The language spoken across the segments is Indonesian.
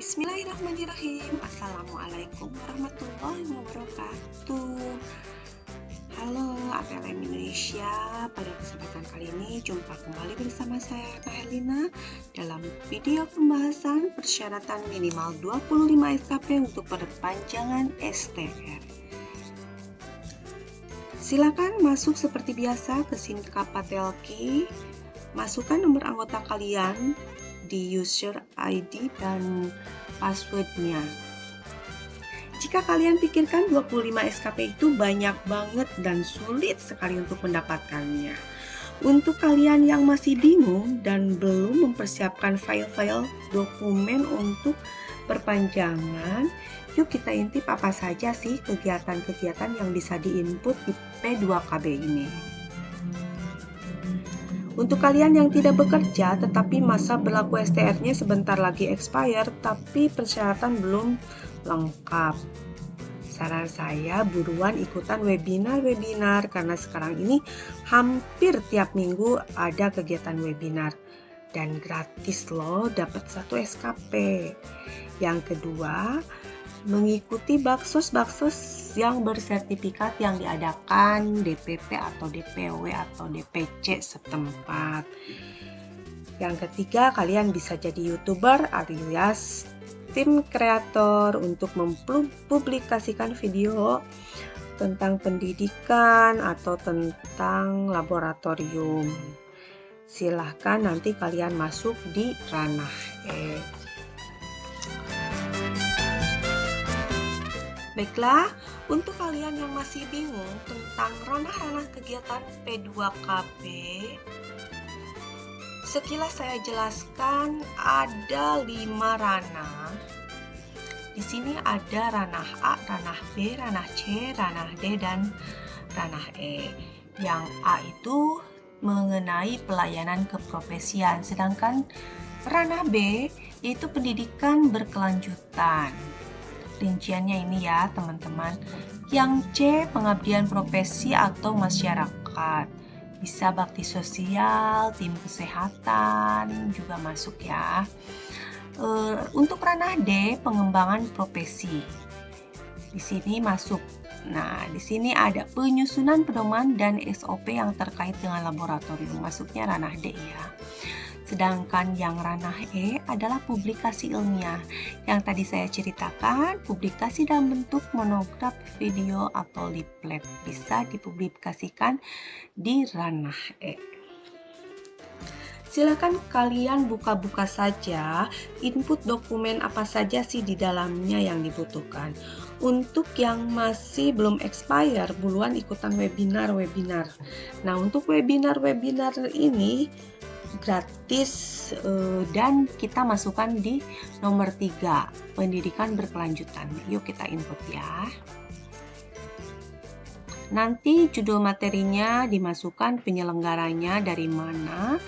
Bismillahirrahmanirrahim. Assalamualaikum warahmatullahi wabarakatuh. Halo APLM Indonesia. Pada kesempatan kali ini jumpa kembali bersama saya Herlina Dalam video pembahasan persyaratan minimal 25 SKP untuk perpanjangan STR Silakan masuk seperti biasa ke SIM Kapatelki Masukkan nomor anggota kalian di user ID dan passwordnya. Jika kalian pikirkan 25 SKP itu banyak banget dan sulit sekali untuk mendapatkannya. Untuk kalian yang masih bingung dan belum mempersiapkan file-file dokumen untuk perpanjangan, yuk kita intip apa saja sih kegiatan-kegiatan yang bisa diinput di P2KB ini. Untuk kalian yang tidak bekerja tetapi masa berlaku STR-nya sebentar lagi expire tapi persyaratan belum lengkap. Saran saya buruan ikutan webinar-webinar karena sekarang ini hampir tiap minggu ada kegiatan webinar dan gratis loh dapat satu SKP. Yang kedua, mengikuti baksos-baksos yang bersertifikat yang diadakan DPP atau DPW atau DPC setempat. Yang ketiga, kalian bisa jadi YouTuber alias tim kreator untuk mempublikasikan video tentang pendidikan atau tentang laboratorium. Silahkan nanti kalian masuk di ranah E. Baiklah, untuk kalian yang masih bingung tentang ranah-ranah kegiatan P2KB, sekilas saya jelaskan ada lima ranah. Di sini ada ranah A, ranah B, ranah C, ranah D, dan ranah E. Yang A itu mengenai pelayanan keprofesian, sedangkan ranah B yaitu pendidikan berkelanjutan rinciannya ini ya teman-teman. Yang C, pengabdian profesi atau masyarakat. Bisa bakti sosial, tim kesehatan juga masuk ya. E, untuk ranah D, pengembangan profesi. Di sini masuk. Nah, di sini ada penyusunan pedoman dan SOP yang terkait dengan laboratorium. Masuknya ranah D ya. Sedangkan yang ranah E adalah publikasi ilmiah. Yang tadi saya ceritakan, publikasi dalam bentuk monograf, video, atau leaflet bisa dipublikasikan di ranah E. Silakan kalian buka-buka saja input dokumen apa saja sih di dalamnya yang dibutuhkan. Untuk yang masih belum expire, buruan ikutan webinar-webinar. Nah, untuk webinar-webinar ini gratis uh, dan kita masukkan di nomor 3 pendidikan berkelanjutan. Yuk kita input ya. Nanti judul materinya dimasukkan penyelenggaranya dari mana?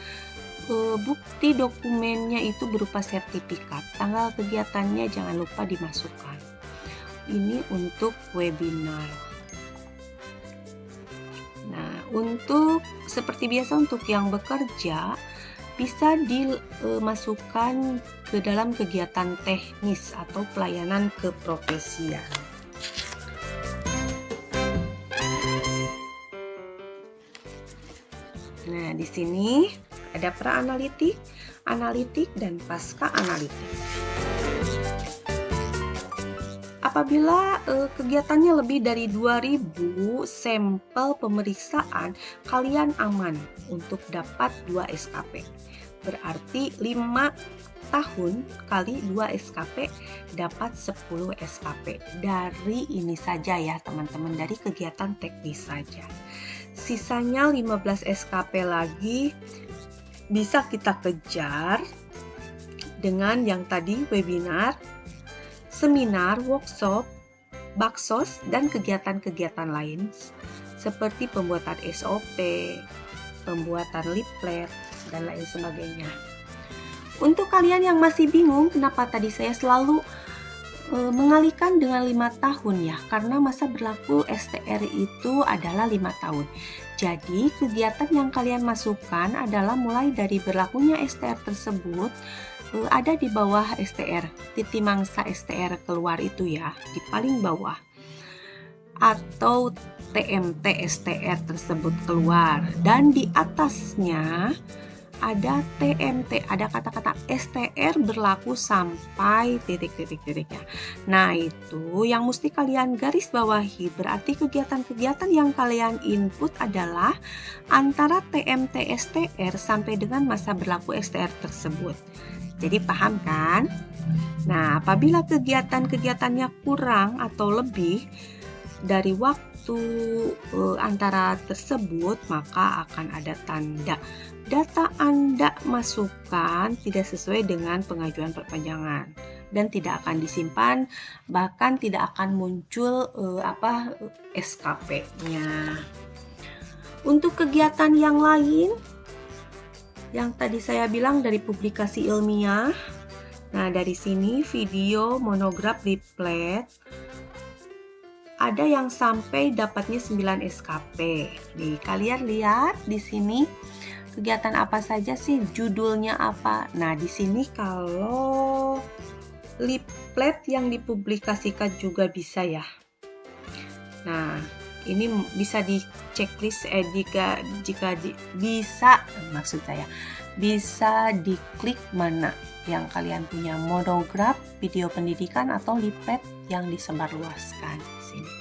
Uh, bukti dokumennya itu berupa sertifikat. Tanggal kegiatannya jangan lupa dimasukkan. Ini untuk webinar. Nah, untuk seperti biasa untuk yang bekerja bisa dimasukkan ke dalam kegiatan teknis atau pelayanan keprofesian. Nah, di sini ada pra analitik, dan pasca analitik. Apabila uh, kegiatannya lebih dari 2000 sampel pemeriksaan, kalian aman untuk dapat 2 SKP. Berarti 5 tahun kali 2 SKP dapat 10 SKP. Dari ini saja ya teman-teman, dari kegiatan teknis saja. Sisanya 15 SKP lagi bisa kita kejar dengan yang tadi webinar seminar, workshop, baksos, dan kegiatan-kegiatan lain seperti pembuatan SOP, pembuatan leaflet, dan lain sebagainya. Untuk kalian yang masih bingung kenapa tadi saya selalu e, mengalihkan dengan lima tahun ya, karena masa berlaku STR itu adalah lima tahun. Jadi kegiatan yang kalian masukkan adalah mulai dari berlakunya STR tersebut ada di bawah STR, titik mangsa STR keluar itu ya, di paling bawah. Atau TMT STR tersebut keluar dan di atasnya ada TMT, ada kata-kata STR berlaku sampai titik-titik-titiknya. Nah, itu yang mesti kalian garis bawahi. Berarti kegiatan-kegiatan yang kalian input adalah antara TMT STR sampai dengan masa berlaku STR tersebut. Jadi paham kan? Nah, apabila kegiatan-kegiatannya kurang atau lebih dari waktu uh, antara tersebut, maka akan ada tanda data Anda masukkan tidak sesuai dengan pengajuan perpanjangan dan tidak akan disimpan bahkan tidak akan muncul uh, apa SKP-nya. Untuk kegiatan yang lain yang tadi saya bilang dari publikasi ilmiah. Nah, dari sini video monograf replet ada yang sampai dapatnya 9 SKP. Nih, kalian lihat di sini kegiatan apa saja sih judulnya apa nah di sini kalau leaflet yang dipublikasikan juga bisa ya nah ini bisa di checklist eh, jika jika di, bisa maksud saya bisa diklik mana yang kalian punya monograf video pendidikan atau leaflet yang disebarluaskan di sini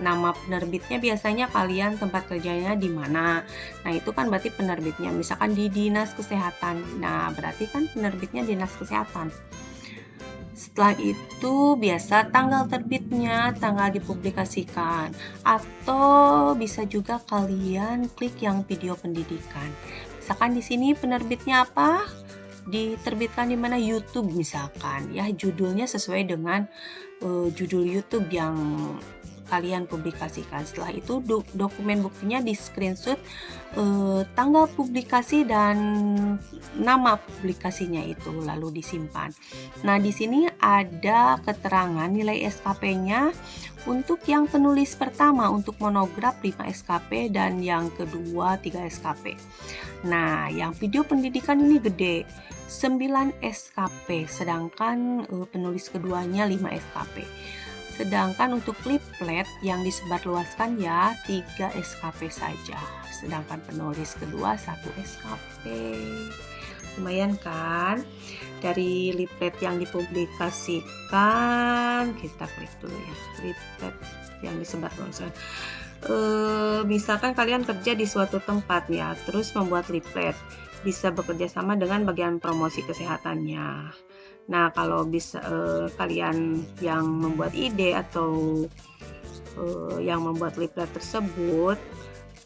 nama penerbitnya biasanya kalian tempat kerjanya di mana. Nah, itu kan berarti penerbitnya misalkan di Dinas Kesehatan. Nah, berarti kan penerbitnya Dinas Kesehatan. Setelah itu biasa tanggal terbitnya, tanggal dipublikasikan atau bisa juga kalian klik yang video pendidikan. Misalkan di sini penerbitnya apa? diterbitkan di mana YouTube misalkan ya judulnya sesuai dengan uh, judul YouTube yang kalian publikasikan. Setelah itu do dokumen buktinya di screenshot eh, tanggal publikasi dan nama publikasinya itu lalu disimpan. Nah, di sini ada keterangan nilai SKP-nya untuk yang penulis pertama untuk monograf 5 SKP dan yang kedua 3 SKP. Nah, yang video pendidikan ini gede 9 SKP sedangkan uh, penulis keduanya 5 SKP. Sedangkan untuk leaflet yang disebarluaskan ya 3 SKP saja. Sedangkan penulis kedua 1 SKP. Lumayan kan? Dari leaflet yang dipublikasikan, kita klik dulu ya. Leaflet yang disebarluaskan. E, misalkan kalian kerja di suatu tempat ya, terus membuat leaflet bisa bekerja sama dengan bagian promosi kesehatannya. Nah, kalau bisa uh, kalian yang membuat ide atau uh, yang membuat leaflet tersebut,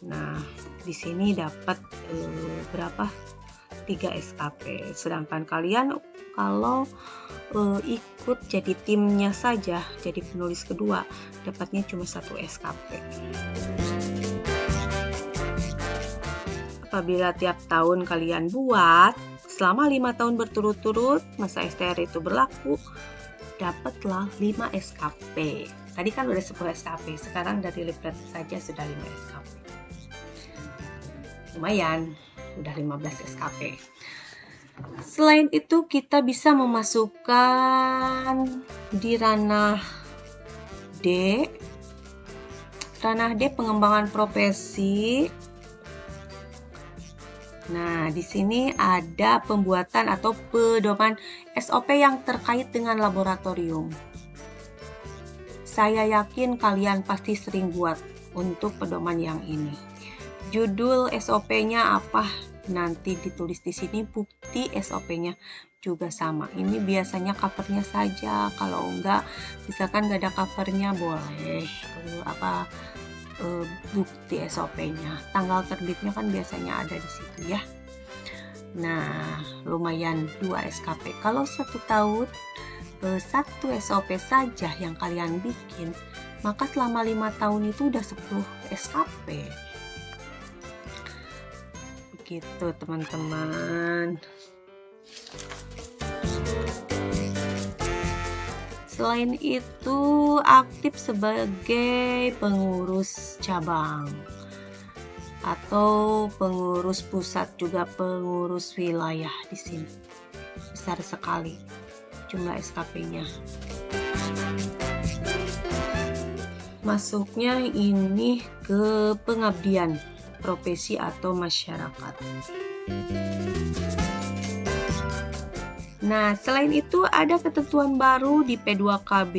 nah di sini dapat uh, berapa? 3 SKP. Sedangkan kalian kalau uh, ikut jadi timnya saja, jadi penulis kedua, dapatnya cuma satu SKP. Apabila tiap tahun kalian buat, Selama lima tahun berturut-turut masa STR itu berlaku, dapatlah 5 SKP. Tadi kan udah 10 SKP, sekarang dari leaflet saja sudah 5 SKP. Lumayan, udah 15 SKP. Selain itu kita bisa memasukkan di ranah D ranah D pengembangan profesi Nah, di sini ada pembuatan atau pedoman SOP yang terkait dengan laboratorium. Saya yakin kalian pasti sering buat untuk pedoman yang ini. Judul SOP-nya apa? Nanti ditulis di sini bukti SOP-nya juga sama. Ini biasanya covernya saja. Kalau enggak, misalkan nggak ada covernya boleh. apa uh, bukti SOP-nya. Tanggal terbitnya kan biasanya ada di situ ya. Nah, lumayan 2 SKP. Kalau satu tahun uh, satu SOP saja yang kalian bikin, maka selama lima tahun itu udah 10 SKP. Begitu teman-teman. Selain itu, aktif sebagai pengurus cabang atau pengurus pusat juga pengurus wilayah di sini. besar sekali jumlah SKP-nya. Masuknya ini ke pengabdian profesi atau masyarakat. Nah, selain itu ada ketentuan baru di P2KB.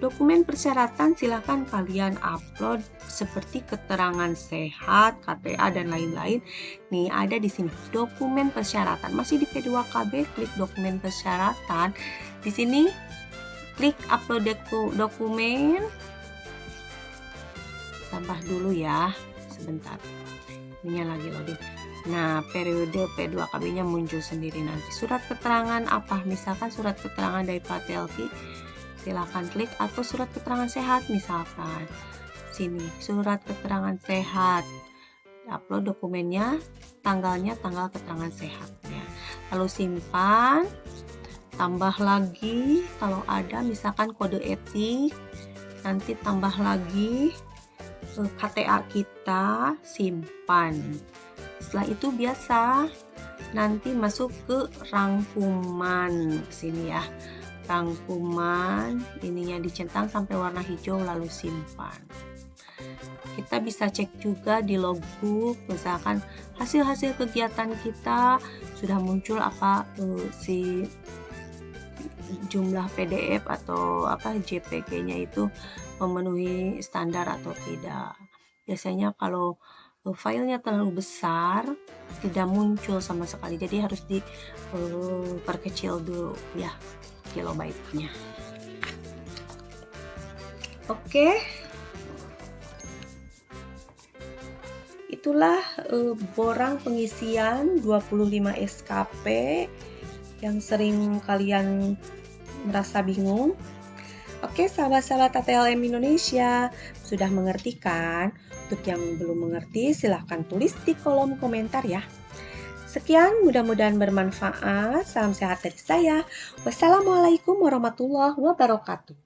Dokumen persyaratan silahkan kalian upload seperti keterangan sehat, KTA dan lain-lain. Nih ada di sini dokumen persyaratan. Masih di P2KB, klik dokumen persyaratan. Di sini klik upload dokumen. Tambah dulu ya, sebentar. Ini lagi loading. Nah, periode P2KB-nya muncul sendiri nanti. Surat keterangan apa? Misalkan surat keterangan dari Patelki, silakan klik atau surat keterangan sehat misalkan. Sini, surat keterangan sehat. Upload dokumennya, tanggalnya tanggal keterangan sehatnya. Lalu simpan, tambah lagi kalau ada misalkan kode etik, nanti tambah lagi KTA kita, simpan setelah itu biasa nanti masuk ke rangkuman. Sini ya. Rangkuman ininya dicentang sampai warna hijau lalu simpan. Kita bisa cek juga di logbook misalkan hasil-hasil kegiatan kita sudah muncul apa uh, si jumlah PDF atau apa JPG-nya itu memenuhi standar atau tidak. Biasanya kalau filenya terlalu besar tidak muncul sama sekali. Jadi harus diperkecil uh, dulu ya kilobyte-nya oke. Itulah uh, borang pengisian 25 SKP yang sering kalian merasa bingung. Oke, sahabat-sahabat ATLM Indonesia, sudah mengerti kan? Untuk yang belum mengerti, silahkan tulis di kolom komentar ya. Sekian, mudah-mudahan bermanfaat. Salam sehat dari saya. Wassalamualaikum warahmatullahi wabarakatuh.